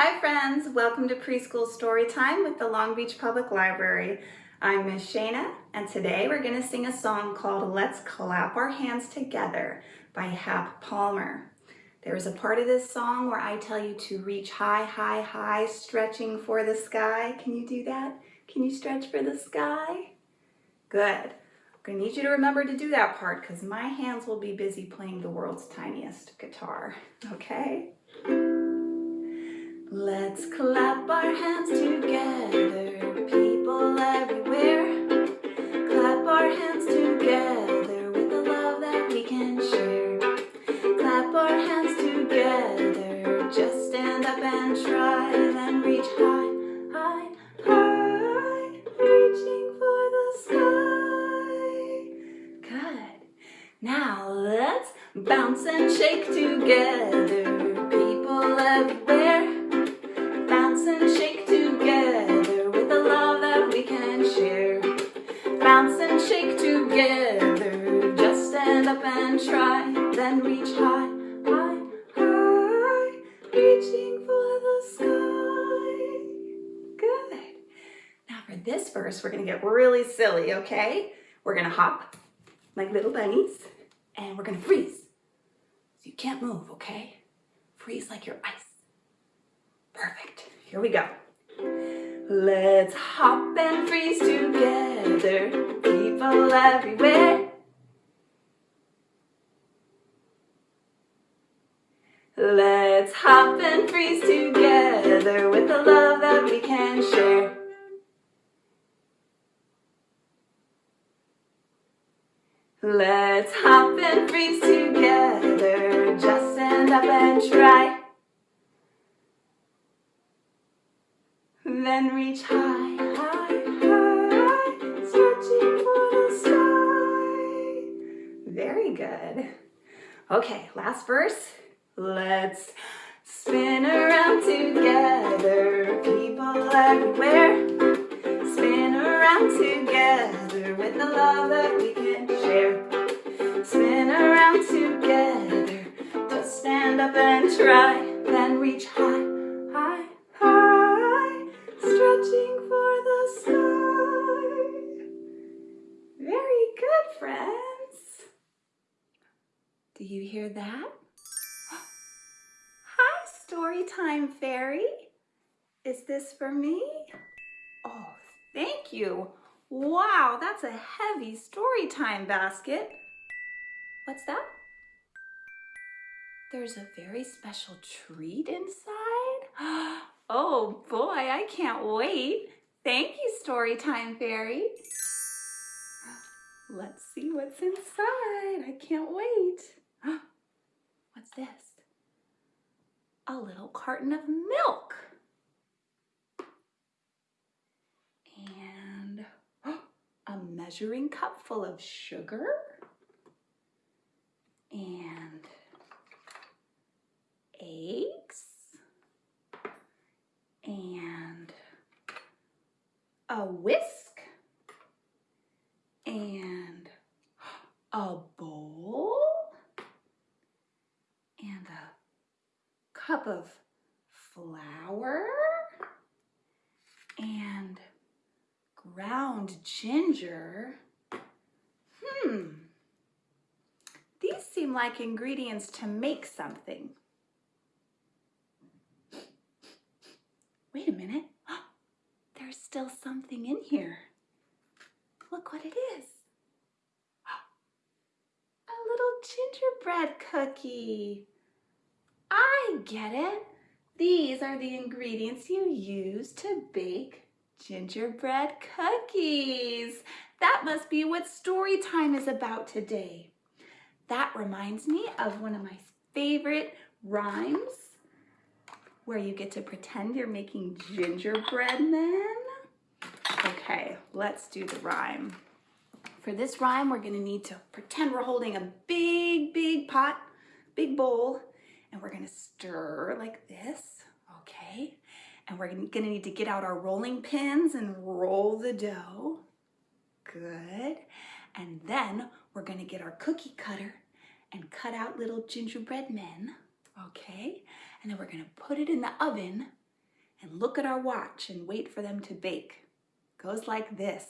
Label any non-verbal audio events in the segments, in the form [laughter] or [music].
Hi friends, welcome to Preschool Storytime with the Long Beach Public Library. I'm Miss Shana and today we're going to sing a song called Let's Clap Our Hands Together by Hap Palmer. There's a part of this song where I tell you to reach high, high, high, stretching for the sky. Can you do that? Can you stretch for the sky? Good. I'm to need you to remember to do that part because my hands will be busy playing the world's tiniest guitar, okay? Let's clap our hands together, people everywhere. Clap our hands together with the love that we can share. Clap our hands together, just stand up and try, then reach high, high, high, reaching for the sky. Good. Now let's bounce and shake together, really silly, okay? We're gonna hop like little bunnies, and we're gonna freeze. So you can't move, okay? Freeze like your ice. Perfect. Here we go. Let's hop and freeze together, people everywhere. Let's hop and freeze together with the love that we can share. Let's hop and freeze together, just stand up and try. Then reach high, high, high, stretching for the sky. Very good. Okay, last verse. Let's spin around together, people everywhere. Around together with the love that we can share. Spin around together, just stand up and try, then reach high. High, high, stretching for the sky. Very good, friends. Do you hear that? [gasps] Hi, Storytime Fairy. Is this for me? Oh, thank you. Wow, that's a heavy story time basket. What's that? There's a very special treat inside? [gasps] Oh boy, I can't wait. Thank you, Storytime Fairy. [gasps] Let's see what's inside. I can't wait. [gasps] What's this? A little carton of milk. And a measuring cup full of sugar. And eggs. And a whisk. And a bowl and a cup of flour and ground ginger. Hmm, these seem like ingredients to make something. Wait a minute, [gasps] there's still something in here. Look what it is. [gasps] A little gingerbread cookie. I get it. These are the ingredients you use to bake gingerbread cookies. That must be what story time is about today. That reminds me of one of my favorite rhymes where you get to pretend you're making gingerbread men. Okay, let's do the rhyme. For this rhyme, we're gonna need to pretend we're holding a big, big pot, big bowl, and we're gonna stir like this, okay? And we're gonna need to get out our rolling pins and roll the dough. Good. And then we're gonna get our cookie cutter and cut out little gingerbread men, okay? And then we're gonna put it in the oven and look at our watch and wait for them to bake. Goes like this.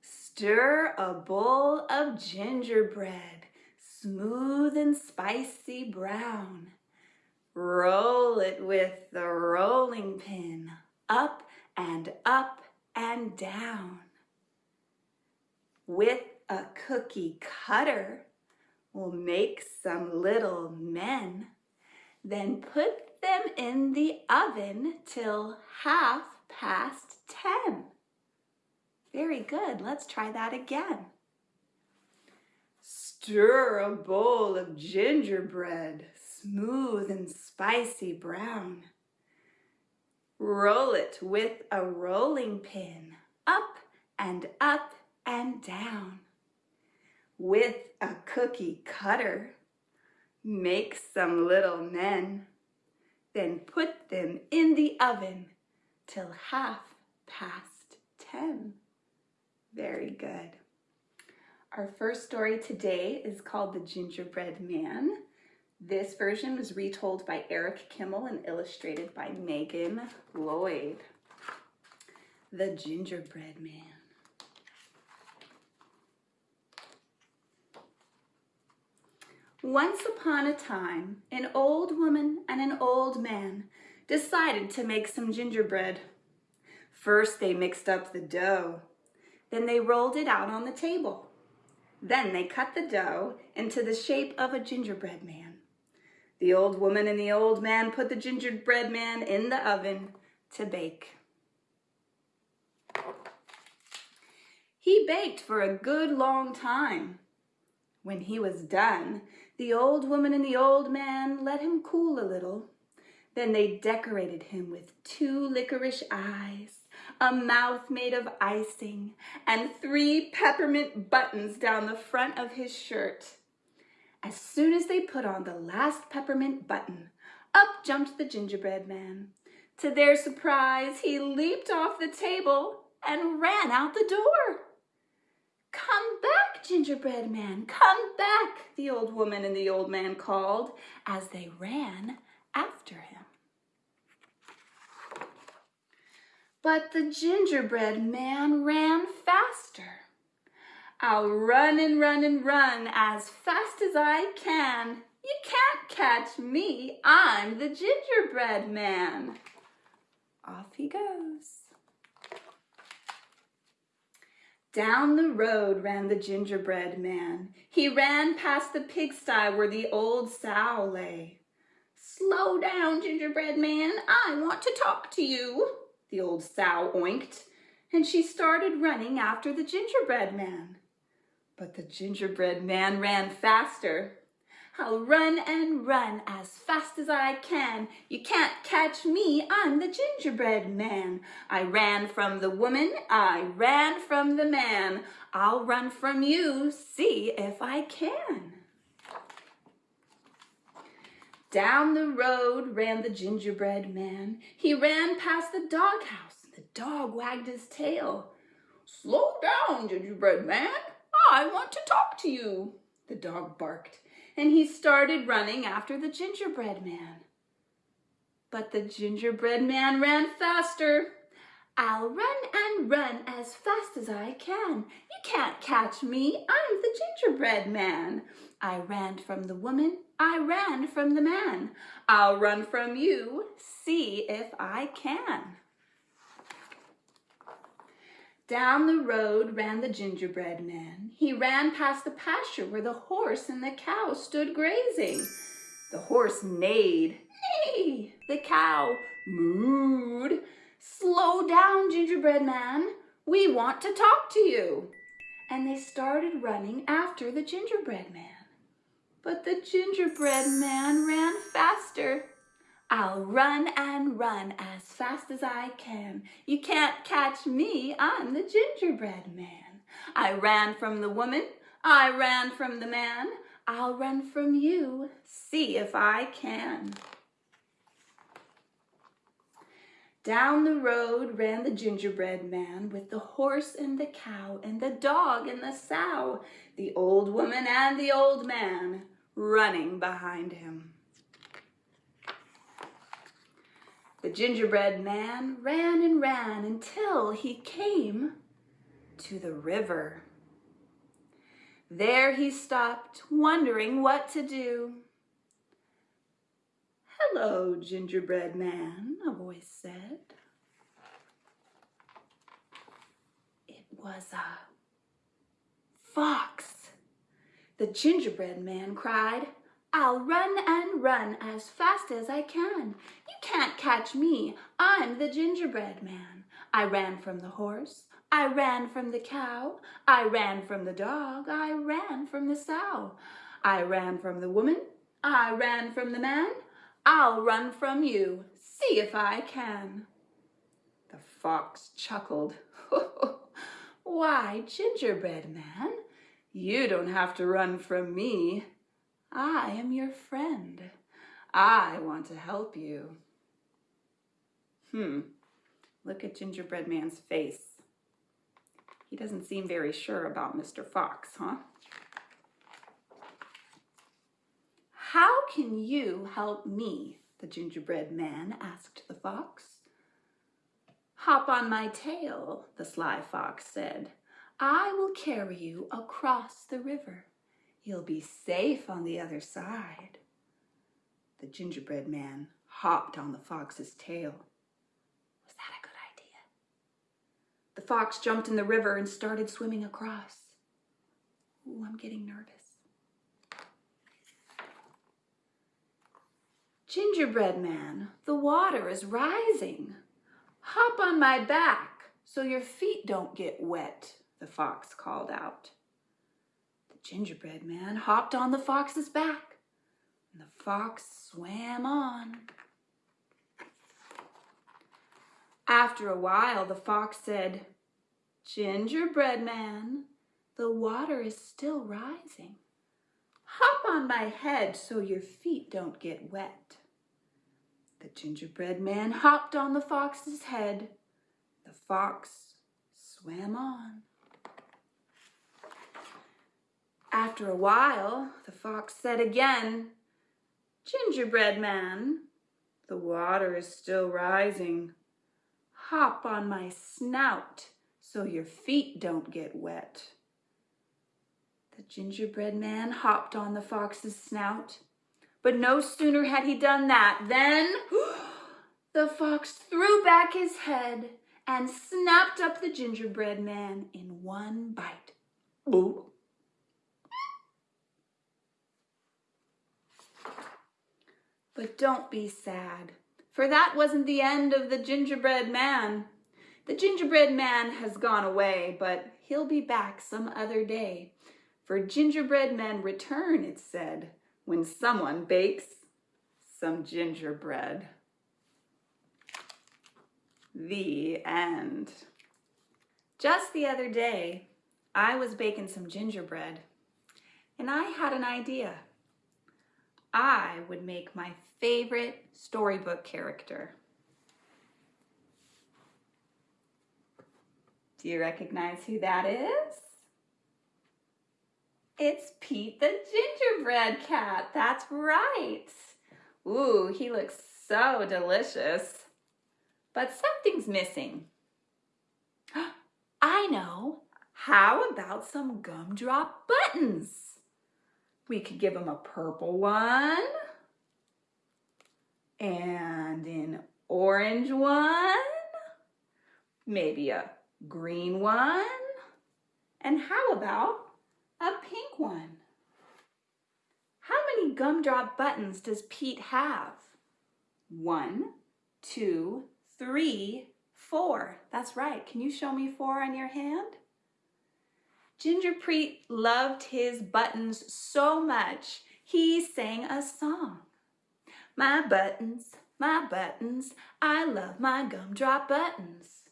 Stir a bowl of gingerbread, smooth and spicy brown. Roll it with the rolling pin, up and up and down. With a cookie cutter, we'll make some little men, then put them in the oven till half past ten. Very good. Let's try that again. Stir a bowl of gingerbread, smooth and spicy brown. Roll it with a rolling pin, up and up and down. With a cookie cutter, make some little men, then put them in the oven till half past ten. Very good. Our first story today is called The Gingerbread Man. This version was retold by Eric Kimmel and illustrated by Megan Lloyd. The Gingerbread Man. Once upon a time, an old woman and an old man decided to make some gingerbread. First, they mixed up the dough. Then they rolled it out on the table. Then they cut the dough into the shape of a gingerbread man. The old woman and the old man put the gingerbread man in the oven to bake. He baked for a good long time. When he was done, the old woman and the old man let him cool a little. Then they decorated him with two licorice eyes, a mouth made of icing, and three peppermint buttons down the front of his shirt. As soon as they put on the last peppermint button, up jumped the gingerbread man. To their surprise, he leaped off the table and ran out the door. Come back, gingerbread man, come back, the old woman and the old man called as they ran after him. But the gingerbread man ran faster. I'll run and run and run as fast as I can. You can't catch me, I'm the gingerbread man. Off he goes. Down the road ran the gingerbread man. He ran past the pigsty where the old sow lay. Slow down, gingerbread man, I want to talk to you, the old sow oinked, and she started running after the gingerbread man. But the gingerbread man ran faster. I'll run and run as fast as I can. You can't catch me, I'm the gingerbread man. I ran from the woman, I ran from the man. I'll run from you, see if I can. Down the road ran the gingerbread man. He ran past the doghouse. The dog wagged his tail. Slow down, gingerbread man. I want to talk to you, the dog barked, and he started running after the gingerbread man. But the gingerbread man ran faster. I'll run and run as fast as I can. You can't catch me, I'm the gingerbread man. I ran from the woman, I ran from the man. I'll run from you, see if I can. Down the road ran the gingerbread man. He ran past the pasture where the horse and the cow stood grazing. The horse neighed. Neigh! The cow mooed. Slow down, gingerbread man. We want to talk to you. And they started running after the gingerbread man. But the gingerbread man ran faster. I'll run and run as fast as I can. You can't catch me, I'm the gingerbread man. I ran from the woman, I ran from the man. I'll run from you, see if I can. Down the road ran the gingerbread man with the horse and the cow and the dog and the sow, the old woman and the old man running behind him. The gingerbread man ran and ran until he came to the river. There he stopped, wondering what to do. Hello, gingerbread man, a voice said. It was a fox. The gingerbread man cried, I'll run and run as fast as I can. You can't catch me. I'm the gingerbread man. I ran from the horse. I ran from the cow. I ran from the dog. I ran from the sow. I ran from the woman. I ran from the man. I'll run from you. See if I can. The fox chuckled. [laughs] Why, gingerbread man, you don't have to run from me. I am your friend. I want to help you. Hmm, look at gingerbread man's face. He doesn't seem very sure about Mr. Fox, huh? How can you help me? The gingerbread man asked the fox. Hop on my tail, the sly fox said. I will carry you across the river. You'll be safe on the other side. The gingerbread man hopped on the fox's tail. Was that a good idea? The fox jumped in the river and started swimming across. Ooh, I'm getting nervous. Gingerbread man, the water is rising. Hop on my back so your feet don't get wet, the fox called out gingerbread man hopped on the fox's back, and the fox swam on. After a while, the fox said, Gingerbread man, the water is still rising. Hop on my head so your feet don't get wet. The gingerbread man hopped on the fox's head. The fox swam on. After a while, the fox said again, Gingerbread man, the water is still rising. Hop on my snout so your feet don't get wet. The gingerbread man hopped on the fox's snout, but no sooner had he done that than [gasps] the fox threw back his head and snapped up the gingerbread man in one bite. Ooh. But don't be sad, for that wasn't the end of the gingerbread man. The gingerbread man has gone away, but he'll be back some other day. For gingerbread men return, it's said, when someone bakes some gingerbread. The end. Just the other day, I was baking some gingerbread, and I had an idea. I would make my favorite storybook character. Do you recognize who that is? It's Pete the gingerbread cat. That's right. Ooh, he looks so delicious. But something's missing. [gasps] I know. How about some gumdrop buttons? We could give him a purple one and an orange one, maybe a green one, and how about a pink one? How many gumdrop buttons does Pete have? One, two, three, four. That's right. Can you show me four on your hand? Ginger Pete loved his buttons so much, he sang a song. My buttons, my buttons, I love my gumdrop buttons.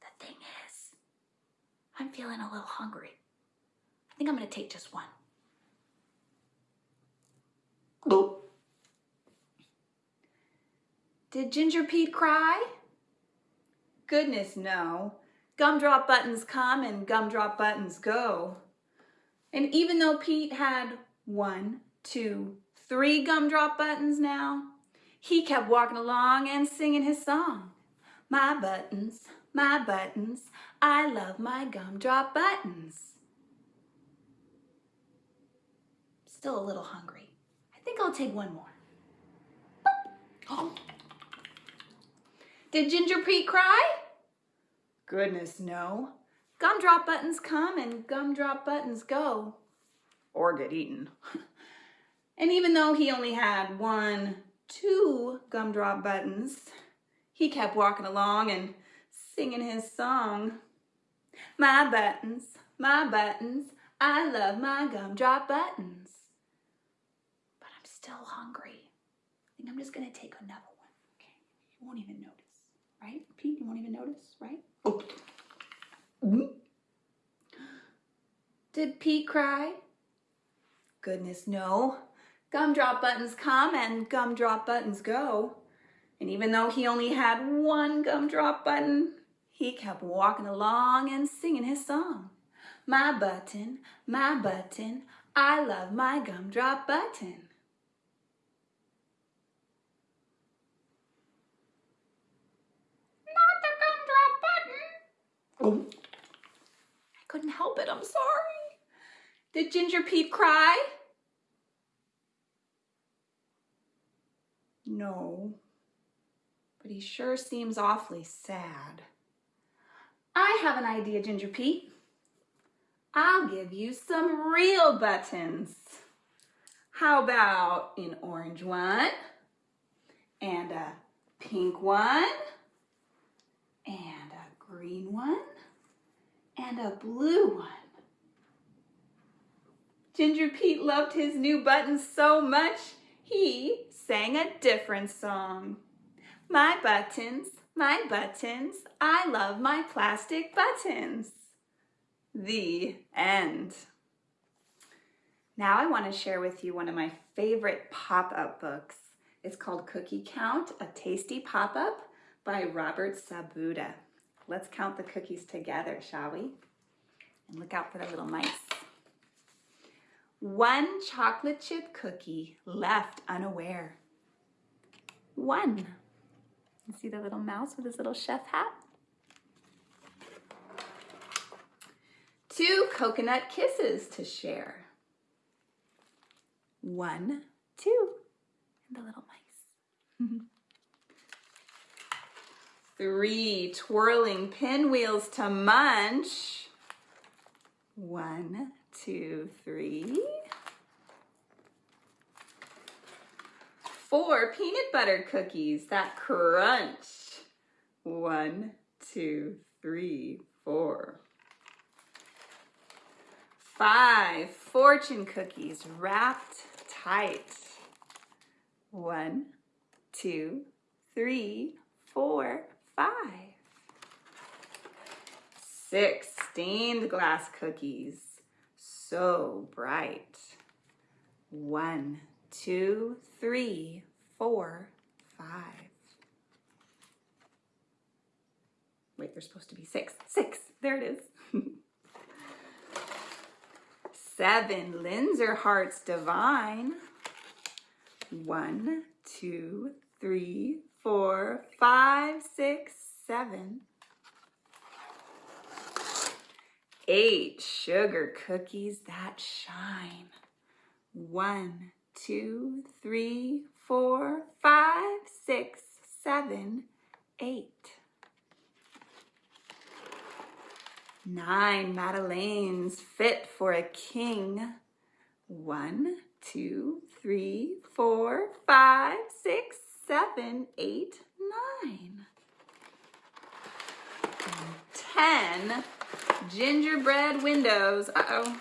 The thing is, I'm feeling a little hungry. I think I'm gonna take just one. Oh. Did Ginger Pete cry? Goodness, no. Gumdrop buttons come and gumdrop buttons go. And even though Pete had one, two, three gumdrop buttons now, He kept walking along and singing his song. My buttons, my buttons, I love my gumdrop buttons. Still a little hungry. I think I'll take one more. Oh. [gasps] Did Ginger Pete cry? Goodness, no. Gumdrop buttons come and gumdrop buttons go. Or get eaten. [laughs] and even though he only had one, two gumdrop buttons, he kept walking along and singing his song. My buttons, my buttons, I love my gumdrop buttons. But I'm still hungry. I think I'm just gonna take another one. Okay, you won't even notice, right? Pete, you won't even notice, right? Oh. Did Pete cry? Goodness, no. Gumdrop buttons come and gumdrop buttons go. And even though he only had one gumdrop button, he kept walking along and singing his song. My button, my button, I love my gumdrop button. Not the I couldn't help it, I'm sorry. Did Ginger Pete cry? No but he sure seems awfully sad. I have an idea, Ginger Pete. I'll give you some real buttons. How about an orange one, and a pink one, and a green one, and a blue one. Ginger Pete loved his new buttons so much, he sang a different song. My buttons, my buttons, I love my plastic buttons. The end. Now I want to share with you one of my favorite pop-up books. It's called Cookie Count, a tasty pop-up by Robert Sabuda. Let's count the cookies together, shall we? And look out for the little mice. One chocolate chip cookie left unaware. One. You see the little mouse with his little chef hat? Two coconut kisses to share. One, two, and the little mice. [laughs] Three twirling pinwheels to munch. One, two, three. four peanut butter cookies that crunch. One, two, three, four. Five fortune cookies wrapped tight. One, two, three, four, five. Six stained glass cookies, so bright. One, two, three, four, five. Wait, there's supposed to be six. Six, there it is. [laughs] Seven Linzer Hearts Divine. One, two, three, four, five, six, seven. Eight sugar cookies that shine. One, two, three, four, five, six, seven, eight. Nine Madeleines fit for a king. One, two, three, four, five, six, seven, eight, nine. Ten gingerbread windows. Uh-oh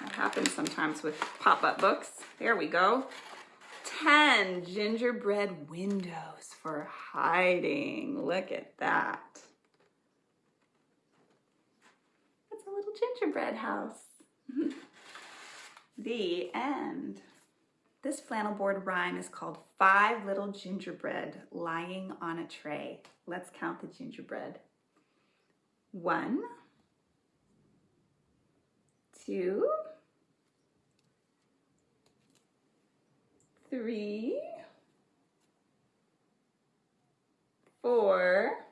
That happens sometimes with pop-up books. There we go. 10 gingerbread windows for hiding. Look at that. It's a little gingerbread house. [laughs] the end. This flannel board rhyme is called Five Little Gingerbread Lying on a Tray. Let's count the gingerbread. One, two, three, four,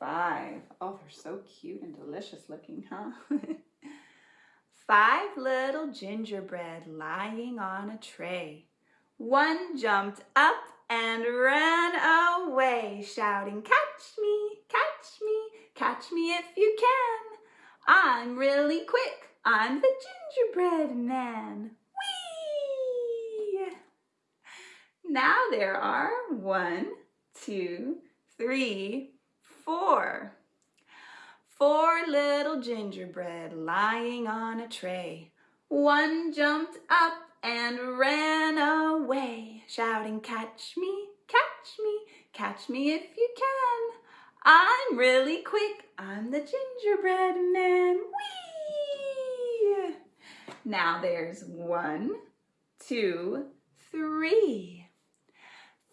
five. Oh, they're so cute and delicious looking, huh? [laughs] Five little gingerbread lying on a tray. One jumped up and ran away, shouting, catch me, catch me, catch me if you can. I'm really quick, I'm the gingerbread man. Whee! Now there are one, two, three, four. Four little gingerbread lying on a tray. One jumped up and ran away, shouting, catch me, catch me, catch me if you can. I'm really quick, I'm the gingerbread man, whee! Now there's one, two, three.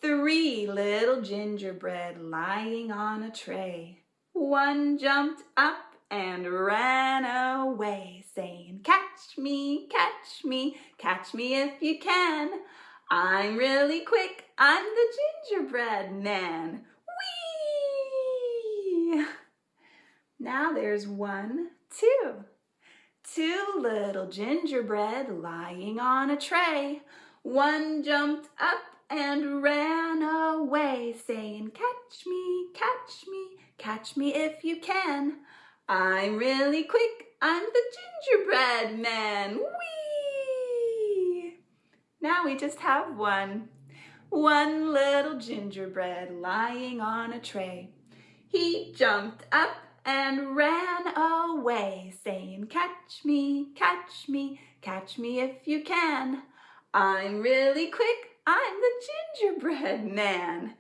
Three little gingerbread lying on a tray. One jumped up and ran away, saying, catch me, catch me, catch me if you can. I'm really quick, I'm the gingerbread man. Whee! Now there's one, two. Two little gingerbread lying on a tray. One jumped up and ran away, saying, catch me, catch me, catch me if you can. I'm really quick, I'm the gingerbread man, whee! Now we just have one. One little gingerbread lying on a tray. He jumped up and ran away, saying, catch me, catch me, catch me if you can. I'm really quick, I'm the gingerbread man.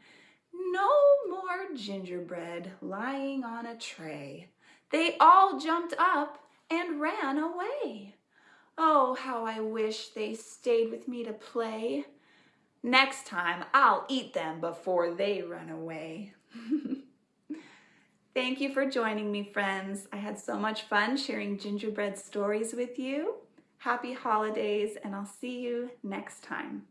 No more gingerbread lying on a tray. They all jumped up and ran away. Oh, how I wish they stayed with me to play. Next time, I'll eat them before they run away. [laughs] Thank you for joining me, friends. I had so much fun sharing gingerbread stories with you. Happy holidays, and I'll see you next time.